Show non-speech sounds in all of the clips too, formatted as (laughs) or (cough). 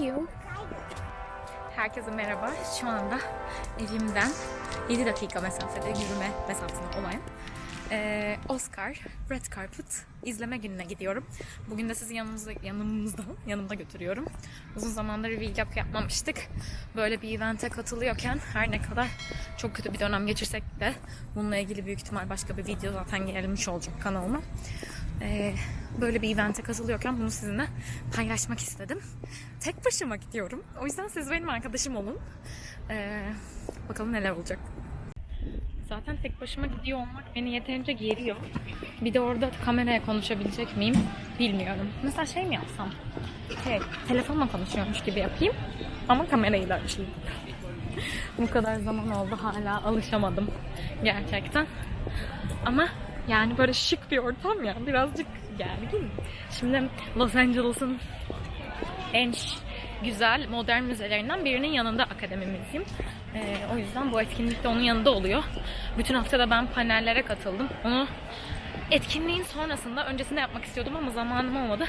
You. Herkese merhaba. Şu anda evimden 7 dakika mesafede yürüme mesafesinde olan eee, Oscar Red Carpet izleme gününe gidiyorum. Bugün de sizi yanımızda, yanımızda, yanımda götürüyorum. Uzun zamandır vlog yapmamıştık. Böyle bir evente katılıyorken her ne kadar çok kötü bir dönem geçirsek de bununla ilgili büyük ihtimal başka bir video zaten gelmiş olacak kanalıma. Eee, böyle bir evente katılıyorken bunu sizinle paylaşmak istedim. Tek başıma gidiyorum. O yüzden siz benim arkadaşım olun. Eee, bakalım neler olacak. Zaten tek başıma gidiyor olmak beni yeterince geriyor. Bir de orada kameraya konuşabilecek miyim bilmiyorum. Mesela şey mi yapsam? Şey, telefonla konuşuyormuş gibi yapayım ama kamerayı da açayım. Bu kadar zaman oldu hala alışamadım gerçekten. Ama yani böyle şık bir ortam ya birazcık gergin. Şimdi Los Angeles'ın en güzel modern müzelerinden birinin yanında akademimizdeyim. Ee, o yüzden bu etkinlik de onun yanında oluyor. Bütün hafta da ben panellere katıldım. Onu etkinliğin sonrasında, öncesinde yapmak istiyordum ama zamanım olmadı.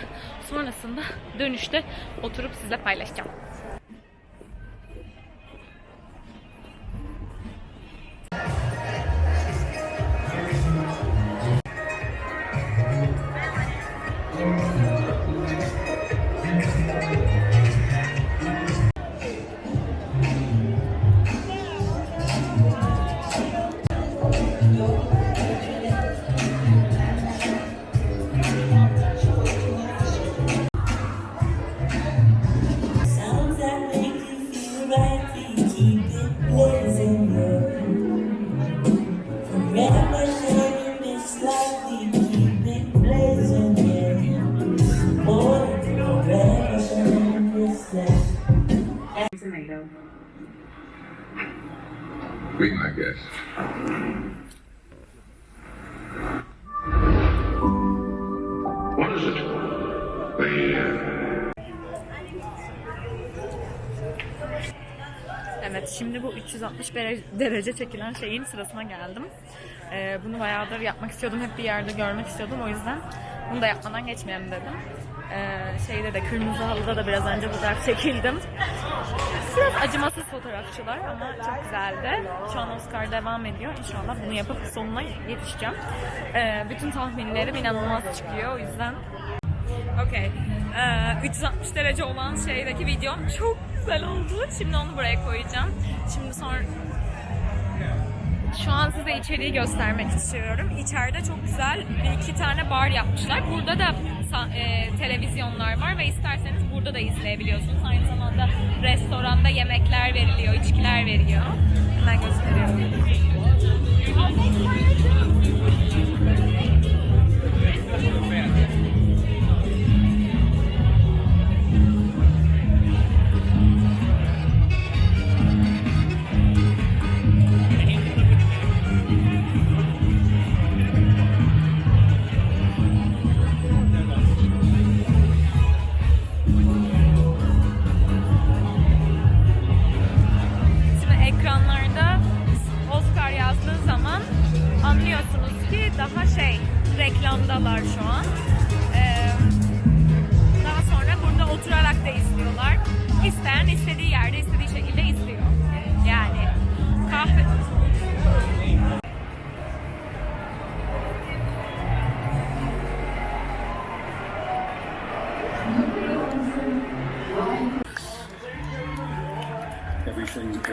Sonrasında dönüşte oturup sizle paylaşacağım. Şimdi bu 360 dere- derece çekilen şeyin sırasına geldim. Ee, bunu bayağıdır yapmak istiyordum. Hep bir yerde görmek istiyordum. O yüzden bunu da yapmadan geçmeyelim dedim. Ee, şeyde de kırmızı halıda da biraz önce fotoğraf çekildim. Biraz acımasız fotoğrafçılar ama çok güzeldi. Şu an Oscar devam ediyor. İnşallah bunu yapıp sonuna yetişeceğim. Ee, bütün tahminlerim inanılmaz çıkıyor. O yüzden Okey. Ee, 360 derece olan şeydeki videom çok güzel oldu. Şimdi onu buraya koyacağım. Şimdi sonra şu an size içeriği göstermek istiyorum. İçeride çok güzel bir iki tane bar yapmışlar. Burada da e, televizyonlar var ve isterseniz burada da izleyebiliyorsunuz. Aynı zamanda restoranda yemekler veriliyor, içkiler veriliyor. Hemen gösteriyorum.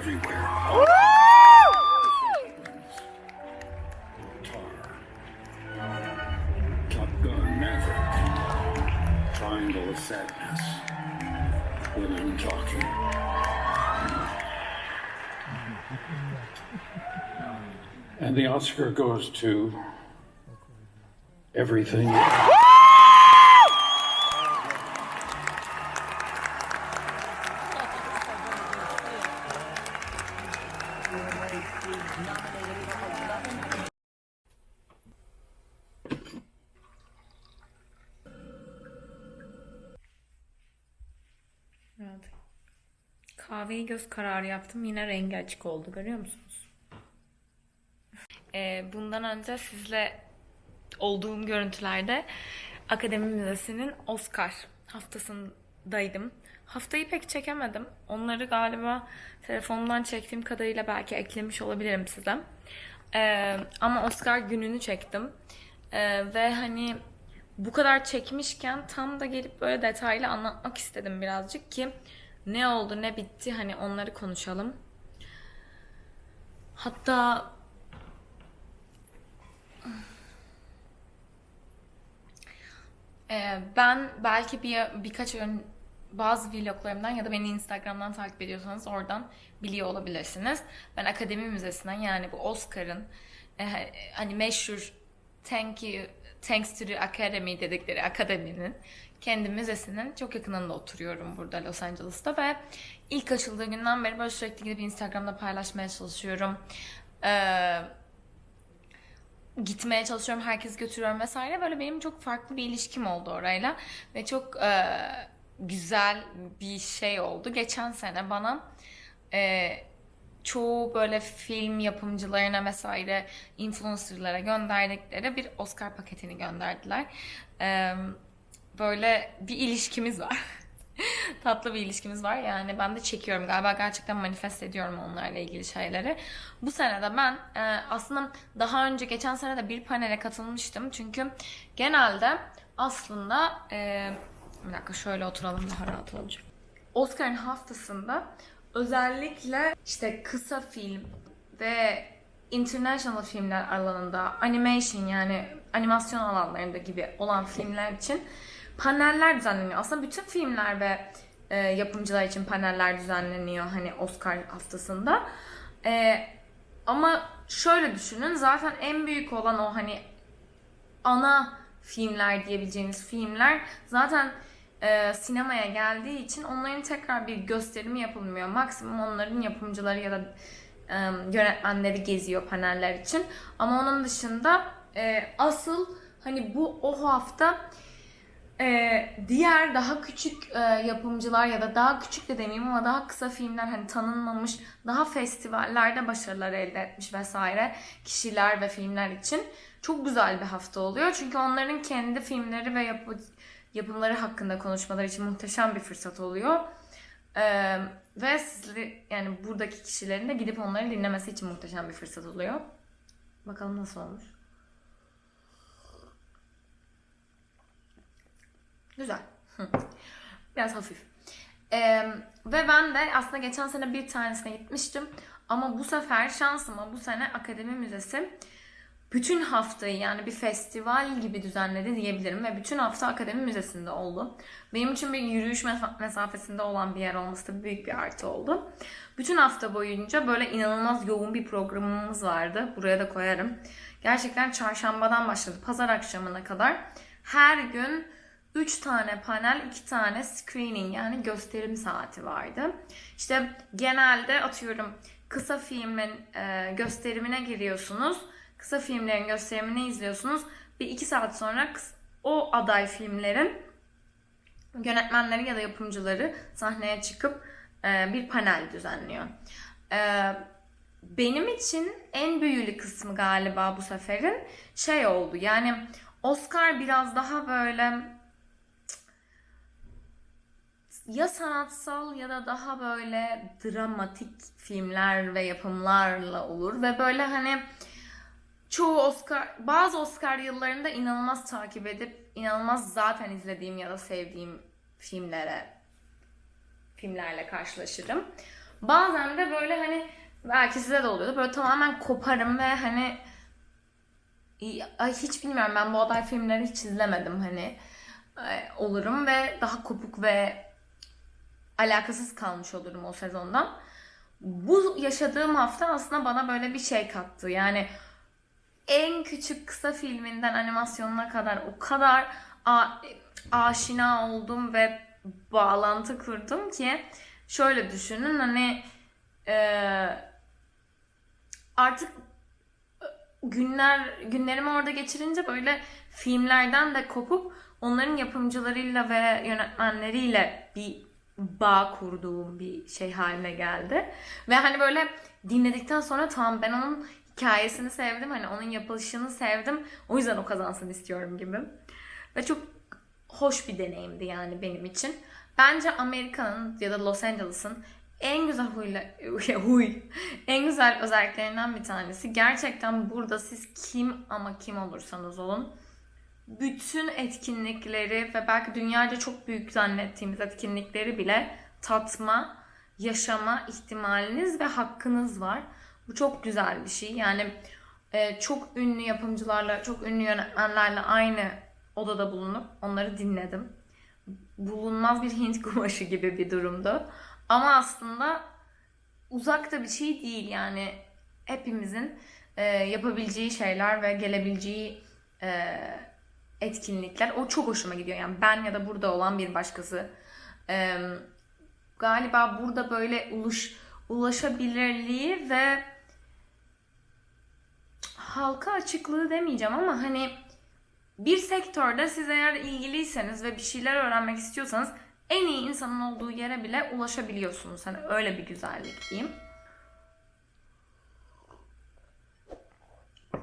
Everywhere. Tar. Top Gun Maverick. Triangle of Sadness. Talking. And the Oscar goes to everything. Kahveyi göz kararı yaptım. Yine rengi açık oldu. Görüyor musunuz? Ee, bundan önce sizle olduğum görüntülerde Akademi Müzesi'nin Oscar haftasının daydım. Haftayı pek çekemedim. Onları galiba telefondan çektiğim kadarıyla belki eklemiş olabilirim size. Ee, ama Oscar gününü çektim. Ee, ve hani bu kadar çekmişken tam da gelip böyle detaylı anlatmak istedim birazcık ki ne oldu ne bitti hani onları konuşalım. Hatta Ee, ben belki bir birkaç ön bazı vloglarımdan ya da beni Instagram'dan takip ediyorsanız oradan biliyor olabilirsiniz. Ben Akademi Müzesi'nden yani bu Oscar'ın e, hani meşhur Thank you, Thanks to the Academy dedikleri akademinin kendi müzesinin çok yakınında oturuyorum burada Los Angeles'ta ve ilk açıldığı günden beri böyle sürekli gidip Instagram'da paylaşmaya çalışıyorum. Ee, gitmeye çalışıyorum, herkes götürüyorum vesaire. Böyle benim çok farklı bir ilişkim oldu orayla ve çok e, güzel bir şey oldu. Geçen sene bana e, çoğu böyle film yapımcılarına vesaire influencerlara gönderdikleri bir Oscar paketini gönderdiler. Böyle bir ilişkimiz var. (laughs) Tatlı bir ilişkimiz var. Yani ben de çekiyorum. Galiba gerçekten manifest ediyorum onlarla ilgili şeyleri. Bu sene de ben aslında daha önce geçen sene de bir panele katılmıştım. Çünkü genelde aslında bir dakika şöyle oturalım daha rahat olacak. Oscar'ın haftasında özellikle işte kısa film ve international filmler alanında animation yani animasyon alanlarında gibi olan filmler için paneller düzenleniyor. Aslında bütün filmler ve e, yapımcılar için paneller düzenleniyor hani Oscar haftasında. E, ama şöyle düşünün zaten en büyük olan o hani ana filmler diyebileceğimiz filmler zaten e, sinemaya geldiği için onların tekrar bir gösterimi yapılmıyor. Maksimum onların yapımcıları ya da e, yönetmenleri geziyor paneller için. Ama onun dışında e, asıl hani bu o hafta ee, diğer daha küçük e, yapımcılar ya da daha küçük de demeyeyim ama daha kısa filmler hani tanınmamış, daha festivallerde başarılar elde etmiş vesaire kişiler ve filmler için çok güzel bir hafta oluyor. Çünkü onların kendi filmleri ve yapı, yapımları hakkında konuşmaları için muhteşem bir fırsat oluyor. Ee, ve sizleri yani buradaki kişilerin de gidip onları dinlemesi için muhteşem bir fırsat oluyor. Bakalım nasıl olmuş. Güzel. (laughs) Biraz hafif. Ee, ve ben de aslında geçen sene bir tanesine gitmiştim. Ama bu sefer şansıma bu sene Akademi Müzesi bütün haftayı yani bir festival gibi düzenledi diyebilirim. Ve bütün hafta Akademi Müzesi'nde oldu. Benim için bir yürüyüş mesa- mesafesinde olan bir yer olması da büyük bir artı oldu. Bütün hafta boyunca böyle inanılmaz yoğun bir programımız vardı. Buraya da koyarım. Gerçekten çarşambadan başladı. Pazar akşamına kadar. Her gün 3 tane panel, 2 tane screening yani gösterim saati vardı. İşte genelde atıyorum kısa filmin gösterimine giriyorsunuz. Kısa filmlerin gösterimini izliyorsunuz. Bir 2 saat sonra o aday filmlerin yönetmenleri ya da yapımcıları sahneye çıkıp e, bir panel düzenliyor. E, benim için en büyülü kısmı galiba bu seferin şey oldu. Yani Oscar biraz daha böyle ya sanatsal ya da daha böyle dramatik filmler ve yapımlarla olur ve böyle hani çoğu Oscar bazı Oscar yıllarında inanılmaz takip edip inanılmaz zaten izlediğim ya da sevdiğim filmlere filmlerle karşılaşırım. Bazen de böyle hani belki size de oluyordu. Böyle tamamen koparım ve hani hiç bilmiyorum ben bu aday filmleri hiç izlemedim hani e, olurum ve daha kopuk ve alakasız kalmış olurum o sezondan. Bu yaşadığım hafta aslında bana böyle bir şey kattı. Yani en küçük kısa filminden animasyonuna kadar o kadar a- aşina oldum ve bağlantı kurdum ki şöyle düşünün hani e, artık günler günlerimi orada geçirince böyle filmlerden de kopup onların yapımcılarıyla ve yönetmenleriyle bir bağ kurduğum bir şey haline geldi. Ve hani böyle dinledikten sonra tamam ben onun hikayesini sevdim. Hani onun yapılışını sevdim. O yüzden o kazansın istiyorum gibi. Ve çok hoş bir deneyimdi yani benim için. Bence Amerika'nın ya da Los Angeles'ın en güzel huyla, (laughs) huy, en güzel özelliklerinden bir tanesi. Gerçekten burada siz kim ama kim olursanız olun bütün etkinlikleri ve belki dünyaca çok büyük zannettiğimiz etkinlikleri bile tatma, yaşama ihtimaliniz ve hakkınız var. Bu çok güzel bir şey. Yani e, çok ünlü yapımcılarla, çok ünlü yönetmenlerle aynı odada bulunup onları dinledim. Bulunmaz bir Hint (laughs) kumaşı gibi bir durumdu. Ama aslında uzakta bir şey değil yani hepimizin e, yapabileceği şeyler ve gelebileceği e, etkinlikler o çok hoşuma gidiyor yani ben ya da burada olan bir başkası e, galiba burada böyle uluş ulaşabilirliği ve halka açıklığı demeyeceğim ama hani bir sektörde siz eğer ilgiliyseniz ve bir şeyler öğrenmek istiyorsanız en iyi insanın olduğu yere bile ulaşabiliyorsunuz. Hani öyle bir güzellik diyeyim.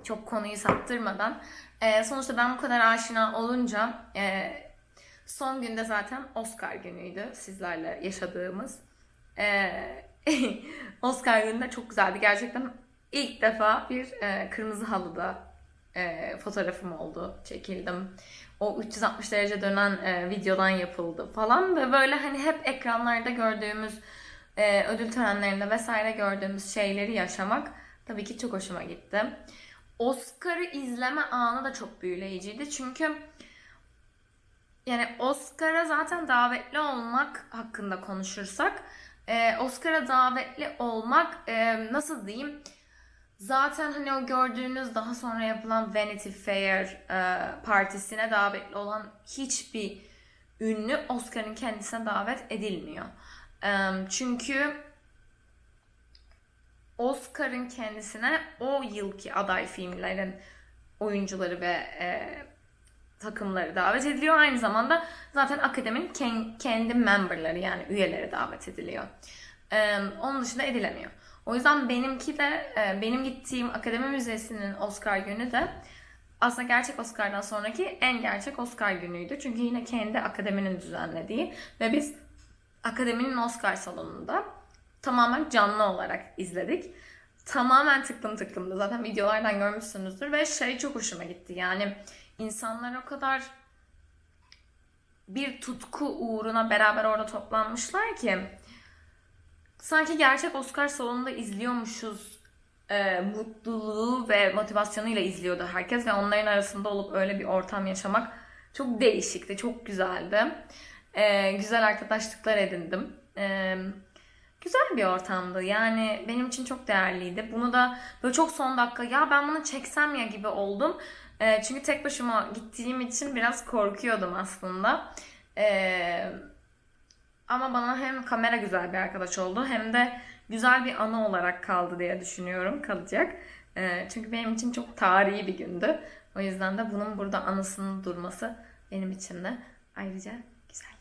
Çok konuyu saptırmadan. Ee, sonuçta ben bu kadar aşina olunca e, son günde zaten Oscar günüydü sizlerle yaşadığımız. Ee, (laughs) Oscar günü de çok güzeldi. Gerçekten ilk defa bir e, kırmızı halıda e, fotoğrafım oldu. Çekildim. O 360 derece dönen e, videodan yapıldı falan ve böyle hani hep ekranlarda gördüğümüz e, ödül törenlerinde vesaire gördüğümüz şeyleri yaşamak tabii ki çok hoşuma gitti. Oscar'ı izleme anı da çok büyüleyiciydi. Çünkü yani Oscar'a zaten davetli olmak hakkında konuşursak e, Oscar'a davetli olmak e, nasıl diyeyim zaten hani o gördüğünüz daha sonra yapılan Vanity Fair e, partisine davetli olan hiçbir ünlü Oscar'ın kendisine davet edilmiyor. E, çünkü Oscar'ın kendisine o yılki aday filmlerin oyuncuları ve e, takımları davet ediliyor. Aynı zamanda zaten akademinin ken- kendi memberları yani üyeleri davet ediliyor. E, onun dışında edilemiyor. O yüzden benimki de e, benim gittiğim akademi müzesinin Oscar günü de aslında gerçek Oscar'dan sonraki en gerçek Oscar günüydü. Çünkü yine kendi akademinin düzenlediği ve biz akademinin Oscar salonunda tamamen canlı olarak izledik. Tamamen tıklım tıklımdı. Zaten videolardan görmüşsünüzdür ve şey çok hoşuma gitti. Yani insanlar o kadar bir tutku uğruna beraber orada toplanmışlar ki sanki gerçek Oscar salonunda izliyormuşuz e, mutluluğu ve motivasyonuyla izliyordu herkes ve onların arasında olup öyle bir ortam yaşamak çok değişikti, çok güzeldi. E, güzel arkadaşlıklar edindim. E, güzel bir ortamdı. Yani benim için çok değerliydi. Bunu da böyle çok son dakika ya ben bunu çeksem ya gibi oldum. E, çünkü tek başıma gittiğim için biraz korkuyordum aslında. E, ama bana hem kamera güzel bir arkadaş oldu hem de güzel bir anı olarak kaldı diye düşünüyorum. Kalacak. E, çünkü benim için çok tarihi bir gündü. O yüzden de bunun burada anısının durması benim için de ayrıca güzel.